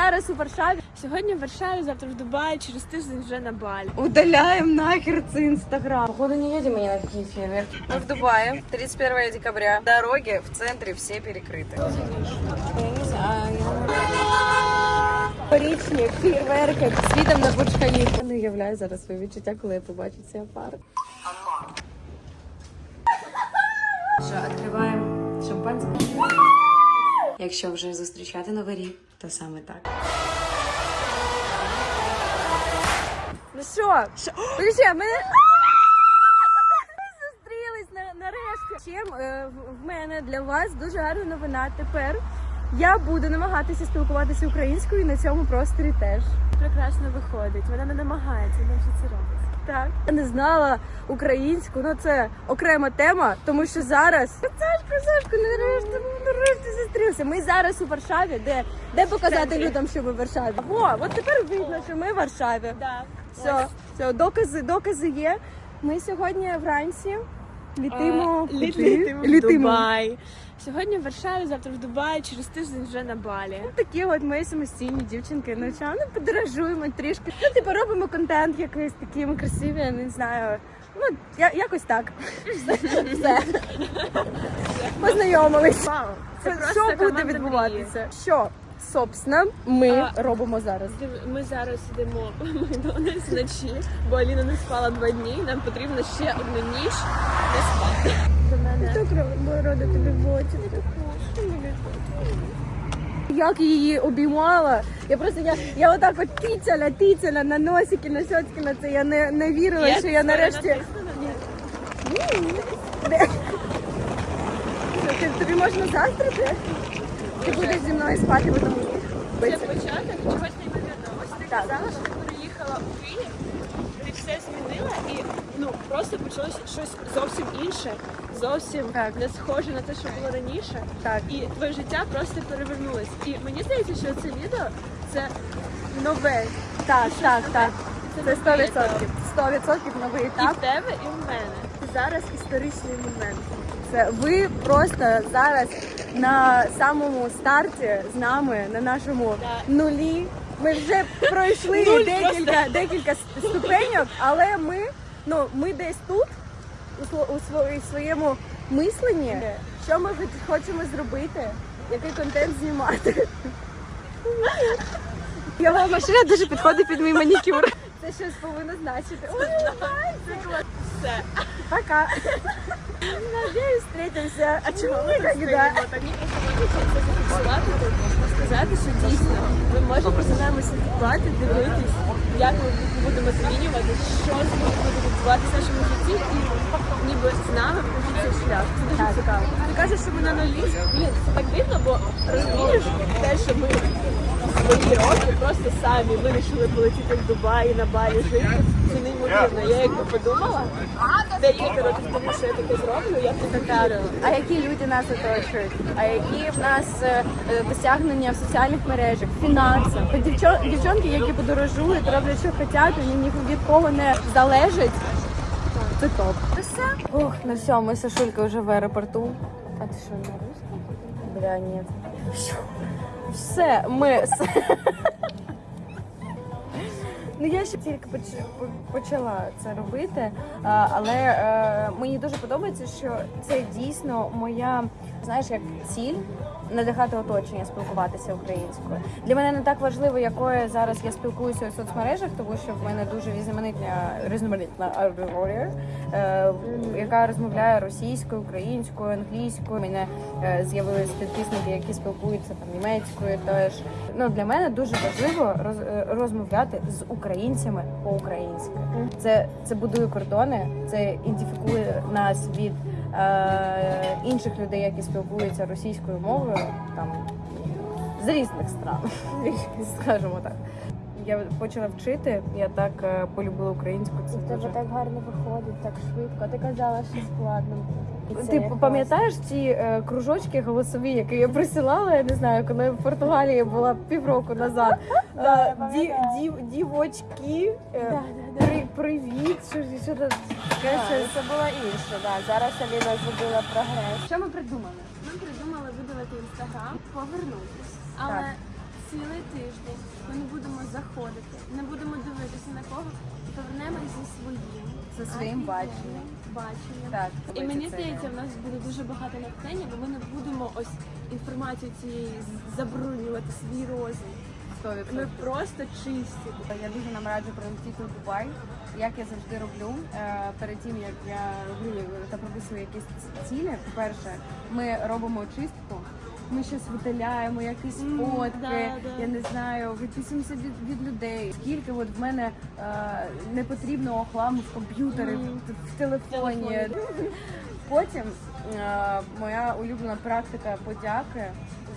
зараз у Варшаві. Сьогодні в Варшаві, завтра в Дубаї, через тиждень вже на Балі. Удаляем нахер це инстаграм. Походу не едем мы ни на какие фейерверки. Мы в Дубае, 31 декабря. Дороги в центре все перекрыты. Порічні фейерверки світом на Бурж-Халіфу. Я не уявляю зараз своє відчуття, коли я побачу цей парк. Що, відкриваємо шампанське? Якщо вже зустрічати новий рік, то саме так. Ну що? Мене... Ми зустрілись на, нарешті. Чим е, в- в мене для вас дуже гарна новина. Тепер я буду намагатися спілкуватися українською і на цьому просторі теж. Прекрасно виходить. Вона не намагається, вона вже це робить. Так. Я не знала українську, ну це окрема тема, тому що зараз Сашко, Сашко, нарешті, нарешті зустрівся. Ми зараз у Варшаві, де, де показати людям, що ми в Варшаві. О, от тепер видно, що ми в Варшаві. Все, все, докази, докази є. Ми сьогодні вранці літимо, А, літ- куди? літимо в. Дубай. Сьогодні в Варшаві, завтра в Дубаї, через тиждень вже на Балі. Такі от ми самостійні дівчинки. Ну чого не подорожуємо трішки. Ну, типу, робимо контент якийсь такий ми красиві, я не знаю. Ну, я, якось так. Все. Все. Познайомились. Вау, це Що буде команда відбуватися? Що, собственно, ми А, робимо зараз? Ми зараз йдемо в Макдональдс вночі, бо Аліна не спала два дні. і Нам потрібно ще одну ніч не спати. Так рода тобі в очі. Як її обіймала. Я просто я, я отак от тицяля, тицяля на носики, на щоцьки на це. Я не, не вірила, що я нарешті. Тобі можна заздрити? Ти будеш зі мною спати в одному Це початок чогось не неймовірного. Ось ти казала, що ти переїхала у Київ, ти все змінила і ну просто почалося щось зовсім інше, зовсім Так. не схоже на те, що було раніше. Так. І твоє життя просто перевернулось. І мені здається, що це відео це нове Так, так, так. Це новий 100%. етап. 100% новий і в тебе, і в мене. Зараз історичний момент. Це ви просто зараз на самому старті з нами на нашому Да. нулі. Ми вже пройшли Нуль декілька, декілька ступеньок, але ми, ну, ми десь тут, у, сво- у сво- у своєму мисленні, що ми хочемо зробити, який контент знімати. Його машина дуже підходить під мій манікюр. Це щось повинно значити. Ой, Все. пока. Надіюсь, встретимся. А Никогда. стоїмо? Так мені просто це тут, сказати, що дійсно ми можемо за нами слідкувати, дивитись, як ми будемо змінювати, що з буде відбуватися в нашому житті, і ніби з нами цей шлях. Це дуже цікаво. Ти кажеш, що ми на нулі. Блін, це так дивно, бо розумієш те, що ми свої роки просто самі вирішили полетіти в Дубай, на Балі жити. Це неймовірно. Я якби подумала, декілька років тому, що я таке зроблю, я б не. А які люди нас оточують? А які в нас е, е, досягнення в соціальних мережах, фінансах? Дівчо- дівчонки, які подорожують, роблять, що хочуть, вони ні від кого не залежать. Це топ. Все. Ох, ну все, ми з Сашулькою вже в аеропорту. А ти що, на русском? Бля, ні. Все, ми. Ну я ще тільки поч- почала це робити, але е, мені дуже подобається, що це дійсно моя, знаєш, як ціль надихати оточення, спілкуватися українською. Для мене не так важливо, якою зараз я спілкуюся у соцмережах, тому що в мене дуже різноманітна різноманітна аудиторія, е, яка розмовляє російською, українською, англійською. У мене е, з'явились підписники, які спілкуються там німецькою. Теж ну для мене дуже важливо роз, е, розмовляти з українцями по-українськи. Це, це будує кордони, це ідентифікує нас від е, інших людей, які спілкуються російською мовою, там з різних стран, скажімо так. Я почала вчити, я так е, полюбила українську. Це У тебе дуже... так гарно виходить, так швидко. Ти казала, що складно. Ти пам'ятаєш ці е, кружочки голосові, які я присилала, я не знаю, коли в Португалії була півроку назад. Да, Е, ді, дівочки, е, Да, да, при, привіт, що, це було інше, да. Зараз Аліна зробила прогрес. Що ми придумали? Ми придумали видалити інстаграм, повернутись. Цілий тиждень ми не будемо заходити, не будемо дивитися на кого, повернемось зі своїм. Зі своїм баченням. баченням. Так, І мені здається, в нас буде дуже багато натхнення, бо ми не будемо ось інформацію цієї забруднювати свій розум. 100%. Ми просто чисті. Я дуже нам раджу прилетіти у Дубай, як я завжди роблю. Е, Перед тим як я роблю та прописую якісь цілі, по-перше, ми робимо чистку. Ми щось видаляємо, якісь М, фотки, да, да. я не знаю, відписуємося від, від людей. Скільки от в мене е, непотрібного хламу в комп'ютері, М. в, в телефоні. Потім е, моя улюблена практика подяки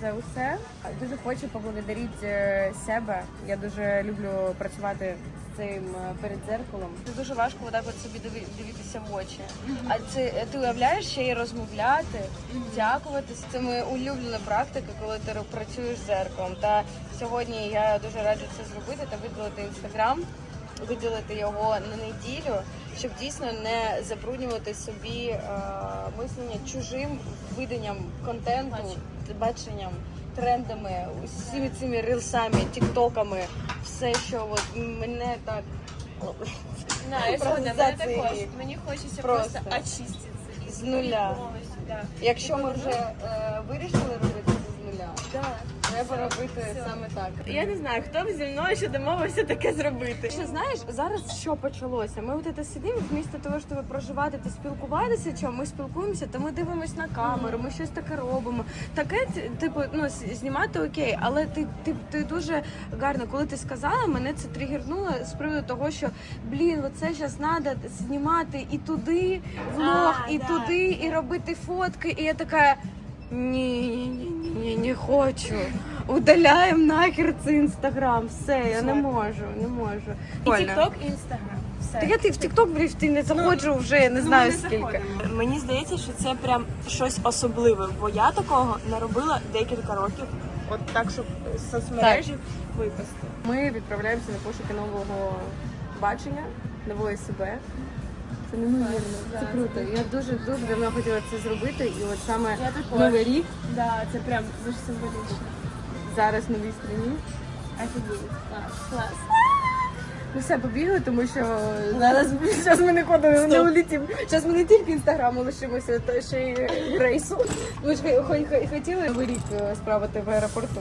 за усе. Дуже хочу поблагодарити е, себе. Я дуже люблю працювати цим е, перед дзеркалом. Це дуже важко отак от собі дивитися в очі. А це ти уявляєш ще й розмовляти, дякувати. Це моя улюблена практика, коли ти працюєш з зеркалом. Та сьогодні я дуже раджу це зробити та виділити інстаграм, виділити його на неділю, щоб дійсно не забруднювати собі е, мислення чужим виданням контенту, баченням. Трендами, усіми цими рилсами, тіктоками, все, що от мене так Да, я згодна, мене також. Мені хочеться Просто. просто очиститися. З нуля. Повністю, да. Якщо ми вже е, вирішили робити це з нуля, Да. Треба робити Все. саме так. Я не знаю, хто б зі мною ще домовився таке зробити. Ще знаєш, зараз що почалося? Ми от це сидимо, вмісто того, щоб проживати та спілкуватися, чому ми спілкуємося, то ми дивимося на камеру, ми щось таке робимо. Таке, типу, ну знімати окей, але ти, ти, ти дуже гарно, коли ти сказала, мене це тригернуло з приводу того, що блін, оце зараз треба знімати і туди влог, А, і да. туди, і робити фотки. І я така. Ні, ні, ні, ні, не хочу. Удаляємо нахер цей інстаграм. Все, я не можу, не можу. І TikTok, і Instagram. Все. Так я ти в TikTok, блін, ти не заходжу вже, я не Ну, знаю не скільки. заходимо. Мені здається, що це прям щось особливе, бо я такого не робила декілька років. От так, щоб з соцмережі випасти. Ми відправляємося на пошуки нового бачення, нової себе. Це неймовірно, це круто. Я дуже дуже давно хотіла це зробити, і от саме Я також. новий рік Да, це прям дуже символічно. зараз в новій страні. Офігеть. Клас. Ми все побігли, тому що зараз, зараз ми не Стоп. улетимо. Зараз ми не тільки інстаграму лишимося, то ще й рейсу. Ми ж хо- хо- хотіли новий рік е, справити в аеропорту.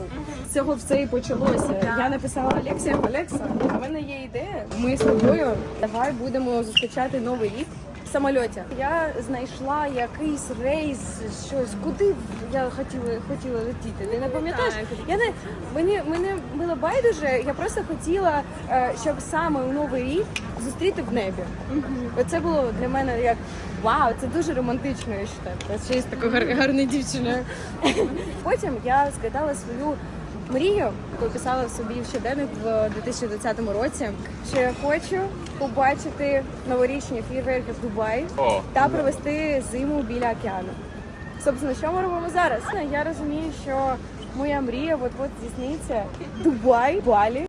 З цього все і почалося. Я написала Олексія, Олекса, у мене є ідея. Ми з тобою давай будемо зустрічати новий рік. Самольоті я знайшла якийсь рейс, щось куди я хотіла хотіла летіти. Ти не пам'ятаєш? Я не мені мені було байдуже. Я просто хотіла, е, щоб саме у новий рік зустріти в небі. Оце було для мене як вау, це дуже романтично. Я вважаю. Ще є такою гар- гарною дівчиною. Потім я згадала свою мрію, яку писала в собі в щоденник в 2020 році. Що я хочу побачити новорічні фейерверки в Дубаї та провести зиму біля океану. Собственно, що ми робимо зараз? Я розумію, що моя мрія от-от здійсниться. Дубай, Балі.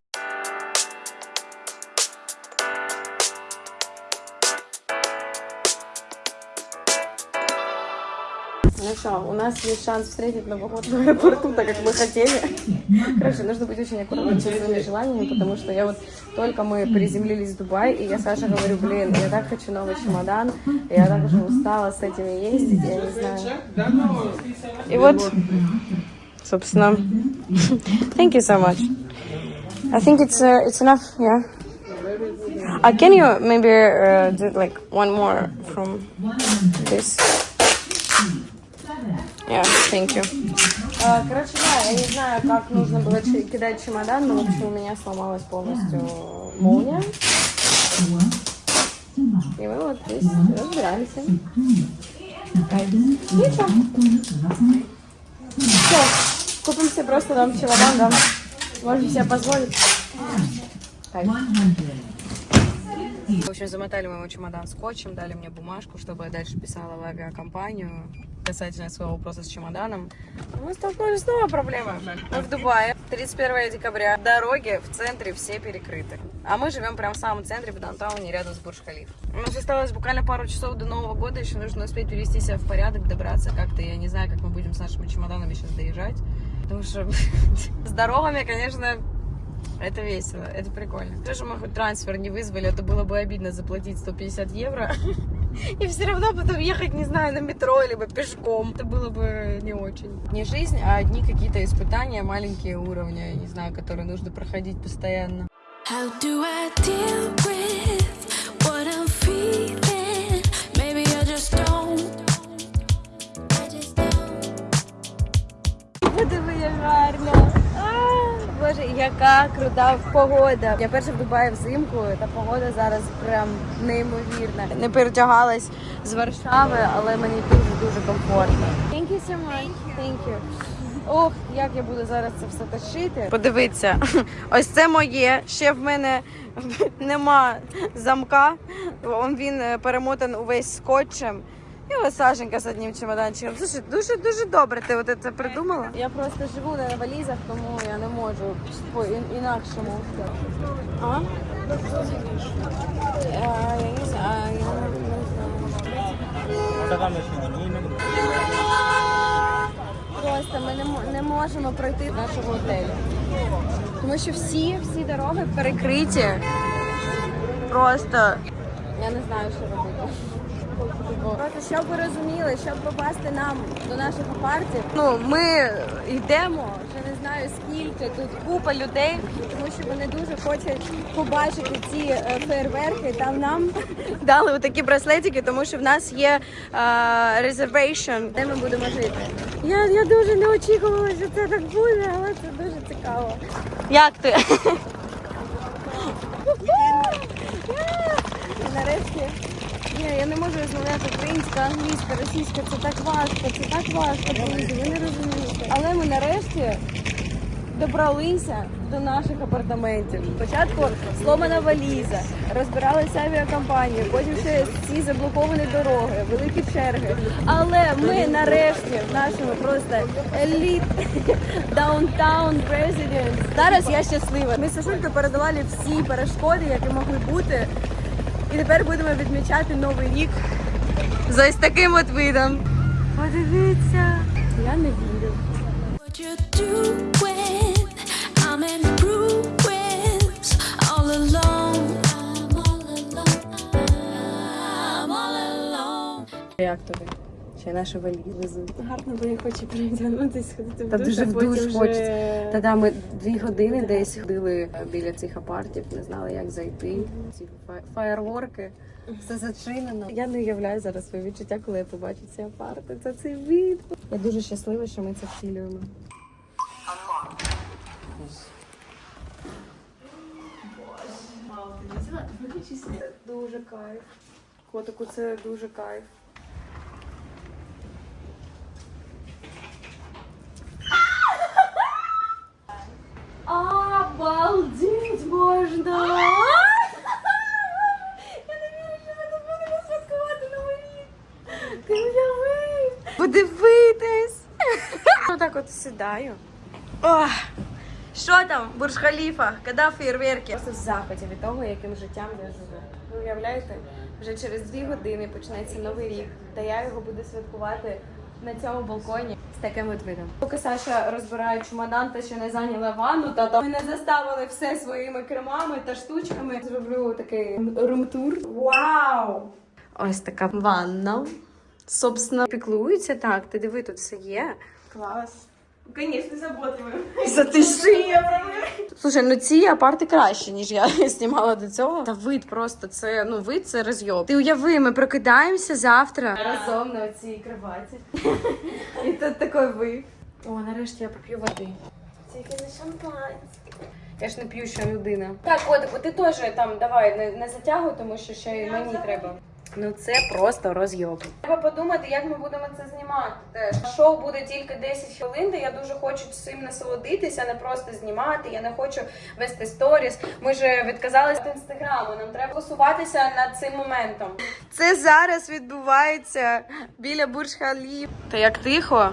Ну что, у нас есть шанс встретить Новый год в аэропорту, так как мы хотели. Короче, нужно быть очень аккуратным со своими желаниями, потому что я вот только мы приземлились в Дубай, и я Саше говорю, блин, я так хочу новый чемодан, я так уже устала с этими ездить, я не знаю. И вот, собственно, thank you so much. I think it's uh, it's enough, yeah. Uh, can you maybe uh, do like one more from this? Yeah, thank you. Короче, да, я не знаю, как нужно было кидать чемодан, но в общем у меня сломалась полностью молния. И мы вот здесь разбираемся. Ничего. Все, купим себе просто там чемодан, да. Можем себе позволить. Кайф. В общем, замотали моему чемодан скотчем, дали мне бумажку, чтобы я дальше писала в авиакомпанию касательно своего вопроса с чемоданом. Мы столкнулись с новой проблемой. Мы в Дубае, 31 декабря. Дороги в центре все перекрыты. А мы живем прямо в самом центре, в даунтауне, рядом с Бурж-Халиф. У нас осталось буквально пару часов до Нового года, еще нужно успеть привести себя в порядок, добраться как-то. Я не знаю, как мы будем с нашими чемоданами сейчас доезжать. Потому что с дорогами, конечно, Это весело, это прикольно. Тоже мы хоть трансфер не вызвали, а то было бы обидно заплатить 150 евро. И все равно потом ехать, не знаю, на метро, либо пешком. Это было бы не очень. Не жизнь, а одни какие-то испытания, маленькие уровни, не знаю, которые нужно проходить постоянно. How do I deal with Боже, яка крута погода. Я перша в Дубаї взимку, та погода зараз прям неймовірна. Не перетягалась з Варшави, але мені дуже-дуже комфортно. Thank you so much. Thank you. Ох, як я буду зараз це все тащити. Подивіться, ось це моє. Ще в мене нема замка. Він е, перемотан увесь скотчем. І ось Сашенька з одним чемоданчиком. Слушай, дуже дуже добре. Ти от це придумала? Я просто живу на валізах, тому я можу по інакшому. А? А, я не знаю. Просто ми не, не можемо пройти до нашого готелю. Тому що всі, всі дороги перекриті. Просто я не знаю, що робити. Просто щоб ви розуміли, щоб попасти нам до наших апартів. Ну, ми йдемо, вже не знаю скільки, тут купа людей, тому що вони дуже хочуть побачити ці е, фейерверки. Там нам дали отакі браслетики, тому що в нас є reservation, де ми будемо жити. Я, я дуже не очікувала, що це так буде, але це дуже цікаво. Як ти? Нарешті. Ні, я не можу розмовляти українська, англійська, російська. Це так важко, це так важко, друзі, ви не розумієте. Але ми нарешті добралися до наших апартаментів. Спочатку сломана валіза, розбиралися авіакомпанії, потім ще ці заблоковані дороги, великі черги. Але ми нарешті в нашому просто Elite Downtown Residence. Зараз я щаслива. Ми з Сашулькою передолали всі перешкоди, які могли бути. І тепер будемо відмічати новий рік за ось таким от видом. Подивіться. Я не вірю. Як тобі? Ще наші валізи. Гарно, бо я хочу переглянутися, сходити в Та душ, дуже а в потім душ вже- хочеться. Та да, ми дві години десь ходили біля цих апартів, не знали, як зайти. Ці фа- фаєрворки, все зачинено. Я не уявляю зараз своє відчуття, коли я побачу ці апарти. Це цей вид. Я дуже щаслива, що ми це втілюємо. Це дуже кайф. Котику, це дуже кайф. Обалдеть можна! Я не вірю, що ми тут будемо святкувати новий рік. Ти уяви! Подивитись! От. Ох! Що там, Бурж Халіфа? Коли фейерверки? Просто в захваті від того, яким життям я живу. Ви уявляєте, вже через дві години почнеться новий рік, та я його буду святкувати на цьому балконі з таким от видом. Поки Саша розбирає чемодан та ще не зайняла ванну, та то ми не заставили все своїми кремами та штучками. Зроблю такий румтур. Вау! Ось така ванна. Собственно, піклується так. Ти диви, тут все є. Клас. Звісно, заботливо. Затиши. Слушай, ну ці апарти краще, ніж я знімала до цього. Та вид просто це ну вид це розйоб. Ти уяви, ми прокидаємося завтра разом на цій кроваті. І тут такий вид. О, нарешті я поп'ю води. Тільки не шампанське. Я ж не п'юща людина. Так, котику, ти теж там давай не, не затягуй, тому що ще й мені треба. Ну це просто розйоб. Треба подумати, як ми будемо це знімати. Теж шоу буде тільки 10 хвилин, де я дуже хочу цим насолодитися, не просто знімати. Я не хочу вести сторіс. Ми ж відказалися від інстаграму. Нам треба фокусуватися над цим моментом. Це зараз відбувається біля Бурж Халіф. Та як тихо,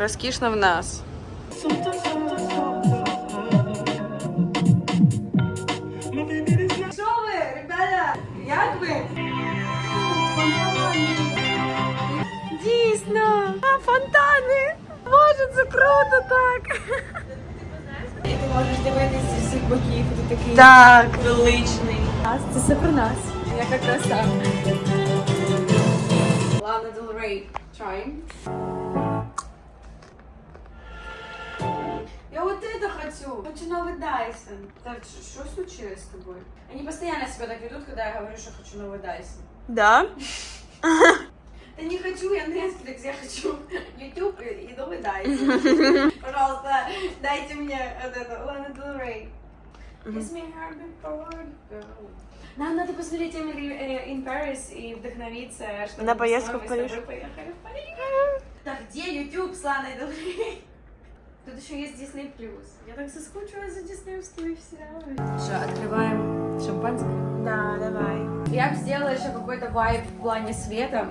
розкішно в нас. Як ви? Дійсно! А, фонтани! Боже, це круто так! можеш дивитися зі всіх боків, ти такий Так. величний. Це все про нас. Яка краса. Лана Rey. Trying. Вот это хочу. Хочу новый Дайсон. Так, что случилось с тобой? Они постоянно себя так ведут, когда я говорю, что хочу новый Дайсон. Да? Да не хочу я Netflix, я хочу YouTube и, новый Дайсон. Пожалуйста, дайте мне вот это Лана before girl. Нам надо посмотреть Emily э, in Paris и вдохновиться, чтобы На поездку в Париж. Так где YouTube с Ланой Del Rey? Тут еще есть Disney+. Я так соскучилась за диснеевскими сериалами. Что, открываем шампанское? Да, давай. Я бы сделала еще какой-то вайб в плане света.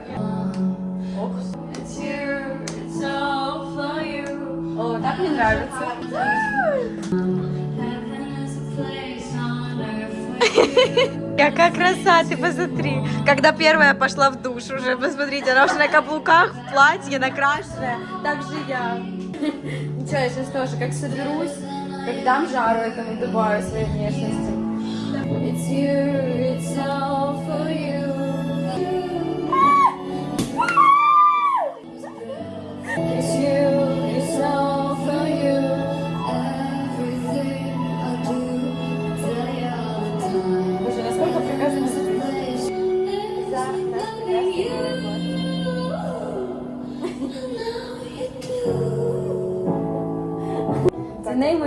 You. О, так мне нравится. Какая краса, ты посмотри. Когда первая пошла в душ уже, посмотрите, она уже на каблуках, в платье, накрашенная. Так же я. Ничего, я сейчас тоже как соберусь, как дам жару этому добавлю своей внешности. It's you, it's all for you.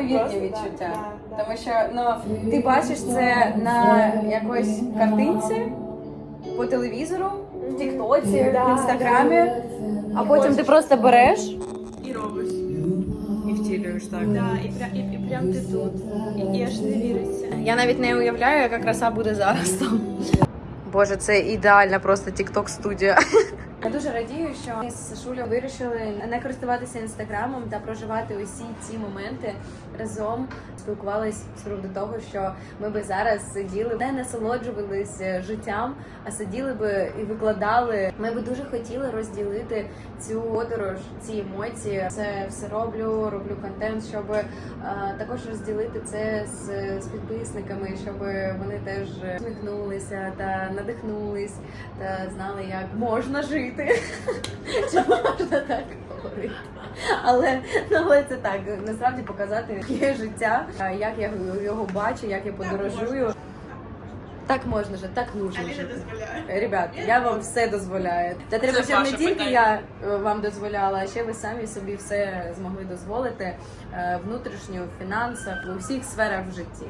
Неймовірні відчуття. Тому що ну, ти бачиш це на якоїсь картинці, по телевізору, в Тіктоці, в інстаграмі, а потім ти просто береш І робиш. і втілюєш так. Да, і, прям, і, і прям ти тут. І, і аж не віриться. Я навіть не уявляю, яка краса буде зараз там. Боже, це ідеальна просто тікток студія. Я дуже радію, що ми з Сашулею вирішили не користуватися інстаграмом та проживати усі ці моменти разом. Спілкувались приводу того, що ми би зараз сиділи, не насолоджувалися життям, а сиділи би і викладали. Ми би дуже хотіли розділити цю подорож, ці емоції. Це все роблю, роблю контент, щоб е, також розділити це з, з підписниками, щоб вони теж усміхнулися та надихнулись та знали, як можна жити. Чи можна так говорити? Але ну але це так, насправді показати яке життя, як я його бачу, як я подорожую. Так можна жити, так нужно жити. Ребят, я вам все дозволяю. Та треба, щоб не тільки я е, вам дозволяла, а ще ви самі собі все змогли дозволити е, внутрішньо, в фінансах, у всіх сферах в житті.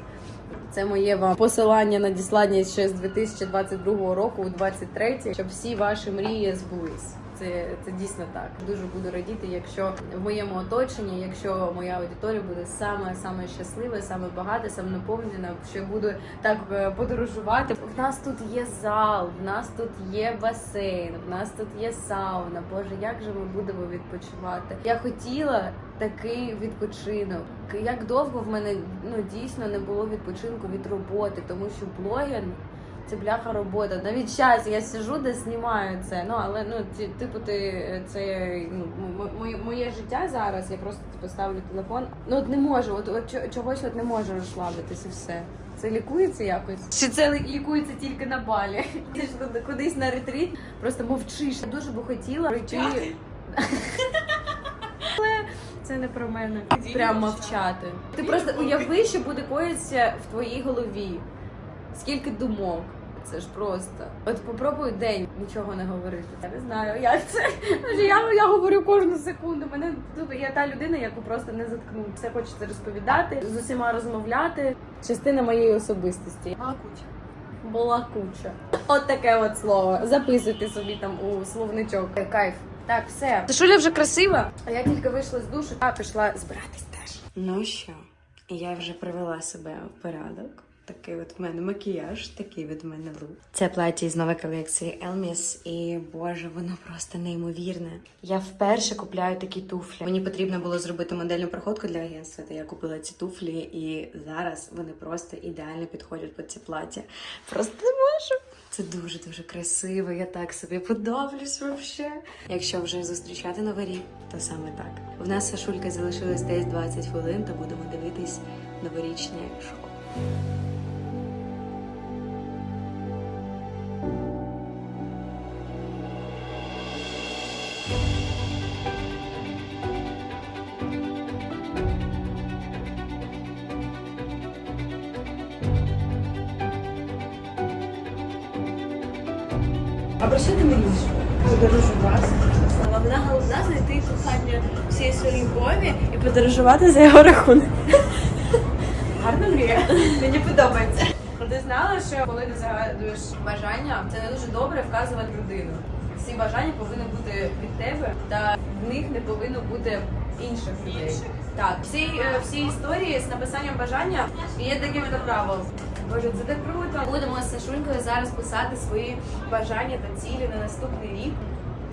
Це моє вам посилання надіслання ще з 2022 року у 23, щоб всі ваші мрії збулись. Це, це дійсно так. Дуже буду радіти, якщо в моєму оточенні, якщо моя аудиторія буде саме саме щаслива, саме багата, саме наповнена, що я буду так е, подорожувати. В нас тут є зал, в нас тут є басейн, в нас тут є сауна. Боже, як же ми будемо відпочивати? Я хотіла такий відпочинок. Як довго в мене ну дійсно не було відпочинку від роботи, тому що блогер це бляха робота. Навіть час я сижу, де знімаю це. Ну але ну типу, ти це ну моє, моє життя зараз. Я просто типу, ставлю телефон. Ну от не можу, от, от чогось от не можу розслабитися. Все. Це лікується якось? Чи це лікується тільки на балі? Ти ж кудись на ретріт, просто мовчиш. Я дуже би хотіла пройти. Але це не про мене. Прям мовчати. Ти просто уяви, що буде коїться в твоїй голові. Скільки думок. Це ж просто. От попробуй день нічого не говорити. Я не знаю, як це. Я, я говорю кожну секунду. Мене тут я та людина, яку просто не заткну. Все хочеться розповідати, з усіма розмовляти. Частина моєї особистості. Балакуча. От таке от слово. Записуйте собі там у словничок. Кайф. Так, все. Сашуля вже красива. А я тільки вийшла з душу та пішла збиратись теж. Ну що, я вже привела себе в порядок. Такий от в мене макіяж, такий від мене лук. Це плаття із нової колекції Elmis, і боже, воно просто неймовірне. Я вперше купляю такі туфлі. Мені потрібно було зробити модельну проходку для агентства, та я купила ці туфлі, і зараз вони просто ідеально підходять під ці плаття. Просто не можу. Це дуже дуже красиво. Я так собі подоблюсь вообще. Якщо вже зустрічати новий рік, то саме так. В нас Сашулька залишилось десь 20 хвилин, то будемо дивитись новорічне шоу. А про що ти мрієш? Подорожувати. Головна головна знайти кохання всієї своєї любові і подорожувати за його рахунок. Гарна мрія. Мені подобається. Ти знала, що коли ти загадуєш бажання, це не дуже добре вказувати людину. Всі бажання повинні бути від тебе, та в них не повинно бути інших людей. Так, всі, е, всі історії з написанням бажання є то правилом. Боже, це так круто. Будемо з Сашулькою зараз писати свої бажання та цілі на наступний рік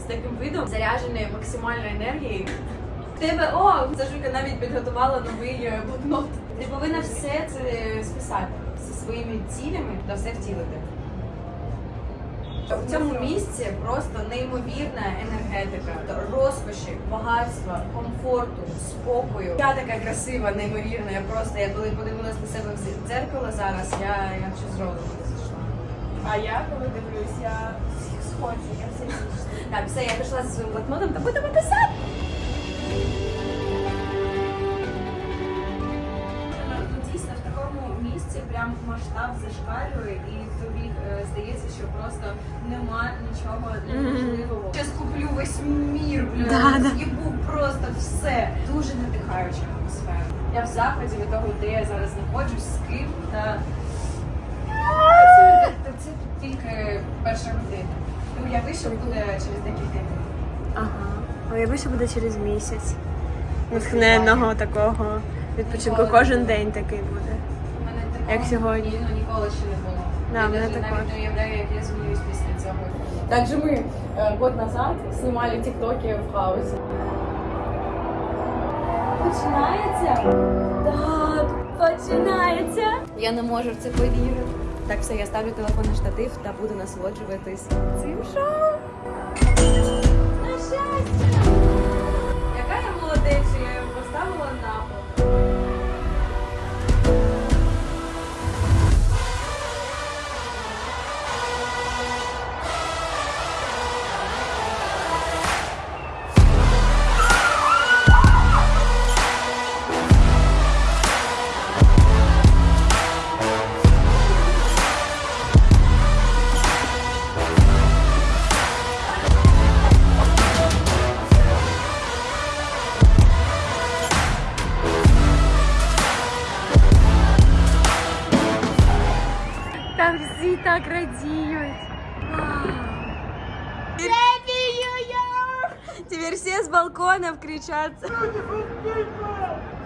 з таким видом зарядженої максимальної енергії. Тебе о, Сашунька навіть підготувала новий е, блокнот. Ти повинна все це списати зі своїми цілями та все втілити. В цьому місці просто неймовірна енергетика, розкоші, багатства, комфорту, спокою. Я така красива, неймовірна. Я просто я коли подивилась на себе в дзеркало зараз, я, я ще з не зійшла. А я коли дивлюсь, я всіх сходжу, я все Так, все, я пішла зі своїм блокнотом та будемо писати. Прям масштаб зашкалює, і тобі е, здається, що просто нема нічого неможливого. Я скуплю весь мір, бля, з'їбу просто все. Дуже надихаюча атмосфера. Я в захваті від того, де я зараз знаходжусь, з ким та це, це, це тільки перша година. Ти уяви, що буде через декілька днів. Ага. Уяви, що буде через місяць. Натхненного такого відпочинку. Кожен день такий буде. Як сьогодні. ні- ну, ніколи ще не було. Да, я навіть навіть не уявляю, як я змінююсь після цього. Также мы э, год назад снимали тиктоки в хаосе. Починається? Так, починається. Я не можу в це повірити. Так, все, я ставлю телефон на штатив та буду насолоджуватись цим шоу. На щастя! Яка я молодець, що я його поставила на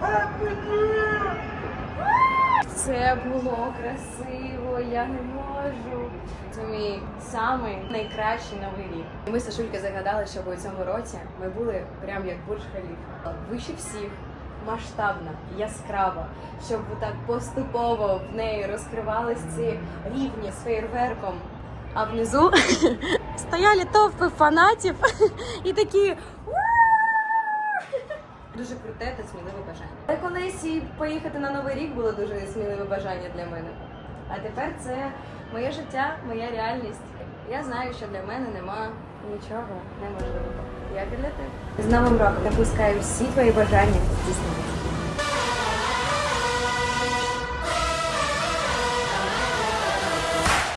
балконов. Це було красиво, я не можу. Це мій самий найкращий новий рік. Ми з Сашулькою загадали, щоб у цьому році ми були прям як Бурж Халіфа. Вище всіх, масштабна, яскрава, щоб так поступово в неї розкривались ці рівні з фейерверком. А внизу стояли товпи фанатів і такі Дуже круте та сміливе бажання. Та колись поїхати на новий рік було дуже сміливе бажання для мене. А тепер це моє життя, моя реальність. Я знаю, що для мене нема нічого неможливого. Як і для тебе. З Новим роком напускаю всі твої бажання здійснитися.